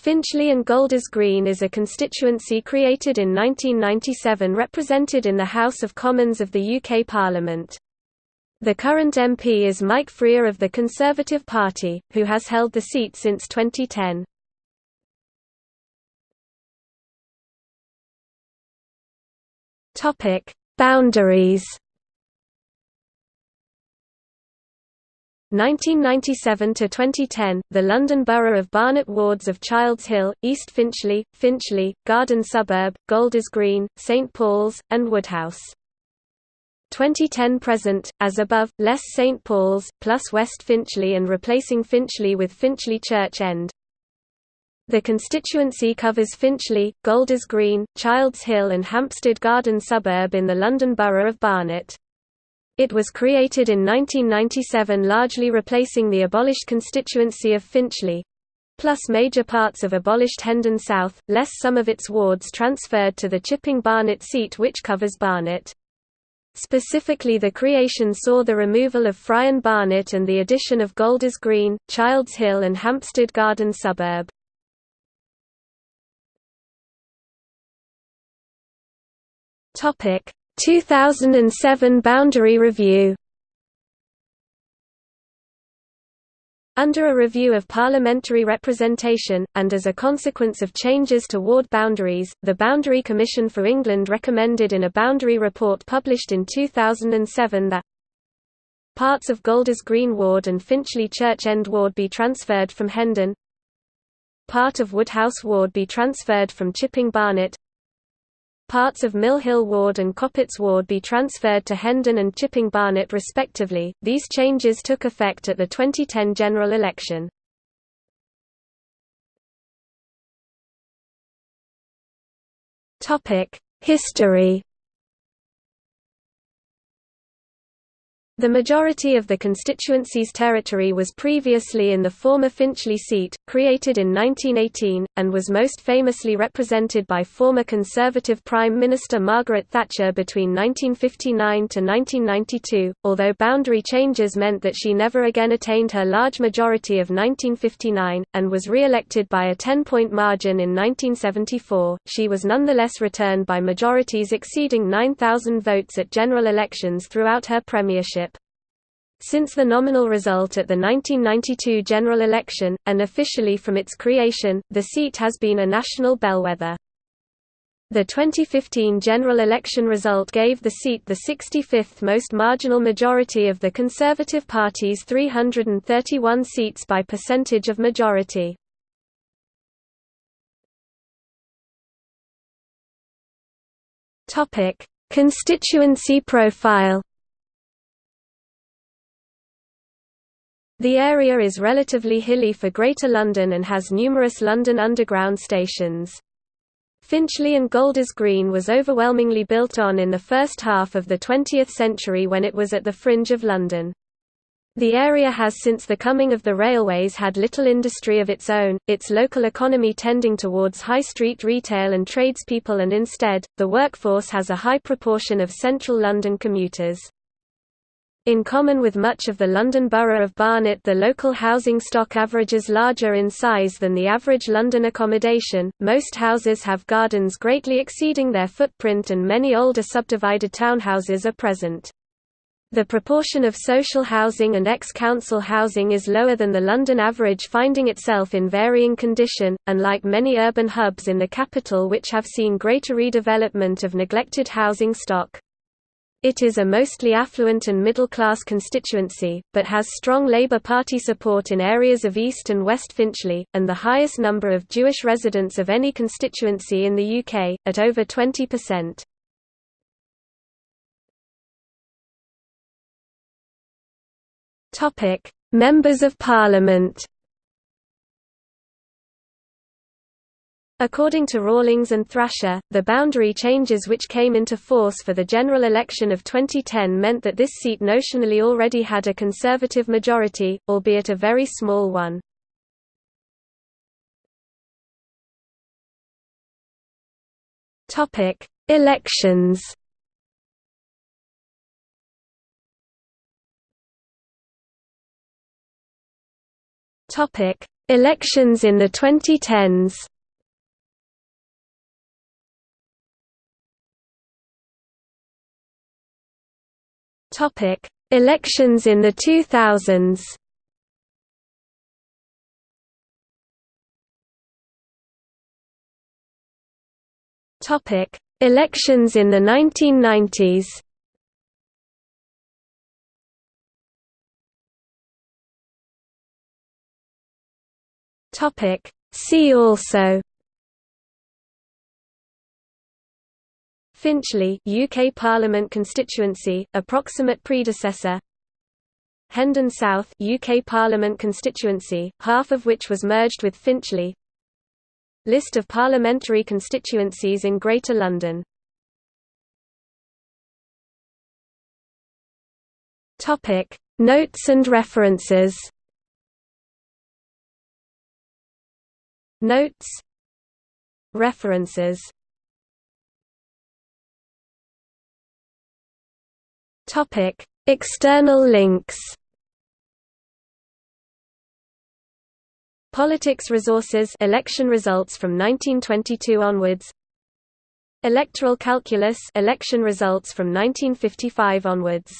Finchley and Golders Green is a constituency created in 1997 represented in the House of Commons of the UK Parliament. The current MP is Mike Freer of the Conservative Party, who has held the seat since 2010. Boundaries 1997 to 2010, the London Borough of Barnet wards of Childs Hill, East Finchley, Finchley, Garden Suburb, Golders Green, St Paul's, and Woodhouse. 2010 present, as above, less St Paul's, plus West Finchley and replacing Finchley with Finchley Church End. The constituency covers Finchley, Golders Green, Childs Hill and Hampstead Garden Suburb in the London Borough of Barnet. It was created in 1997 largely replacing the abolished constituency of Finchley plus major parts of abolished Hendon South, less some of its wards transferred to the Chipping Barnet seat which covers Barnet. Specifically the creation saw the removal of Friern Barnet and the addition of Golders Green, Childs Hill and Hampstead Garden suburb. Topic: 2007 Boundary Review. Under a review of parliamentary representation, and as a consequence of changes to ward boundaries, the Boundary Commission for England recommended in a boundary report published in 2007 that parts of Golders Green Ward and Finchley Church End Ward be transferred from Hendon part of Woodhouse Ward be transferred from Chipping Barnet Parts of Mill Hill Ward and Coppetts Ward be transferred to Hendon and Chipping Barnet respectively. These changes took effect at the 2010 general election. Topic: History The majority of the constituency's territory was previously in the former Finchley seat, created in 1918, and was most famously represented by former Conservative Prime Minister Margaret Thatcher between 1959 to 1992, although boundary changes meant that she never again attained her large majority of 1959, and was re-elected by a 10-point margin in 1974, she was nonetheless returned by majorities exceeding 9,000 votes at general elections throughout her premiership. Since the nominal result at the 1992 general election, and officially from its creation, the seat has been a national bellwether. The 2015 general election result gave the seat the 65th most marginal majority of the Conservative Party's 331 seats by percentage of majority. Constituency profile The area is relatively hilly for Greater London and has numerous London Underground stations. Finchley and Golders Green was overwhelmingly built on in the first half of the 20th century when it was at the fringe of London. The area has since the coming of the railways had little industry of its own, its local economy tending towards high street retail and tradespeople and instead, the workforce has a high proportion of central London commuters. In common with much of the London Borough of Barnet the local housing stock averages larger in size than the average London accommodation, most houses have gardens greatly exceeding their footprint and many older subdivided townhouses are present. The proportion of social housing and ex-council housing is lower than the London average finding itself in varying condition, unlike many urban hubs in the capital which have seen greater redevelopment of neglected housing stock. It is a mostly affluent and middle-class constituency, but has strong Labour Party support in areas of East and West Finchley, and the highest number of Jewish residents of any constituency in the UK, at over 20%. Members of Parliament According to Rallings and Thrasher, the boundary changes which came into force for the general election of 2010 meant that this seat notionally already had a Conservative majority, albeit a very small one. Elections Elections in the 2010s Topic: Elections in the 2000s. Topic: Elections in the 1990s. Topic: See also Finchley UK Parliament constituency, approximate predecessor. Hendon South UK Parliament constituency, half of which was merged with Finchley. List of parliamentary constituencies in Greater London. Topic Notes and references. Notes. References Topic: External links. Politics resources election results from 1922 onwards. Electoral calculus election results from 1955 onwards.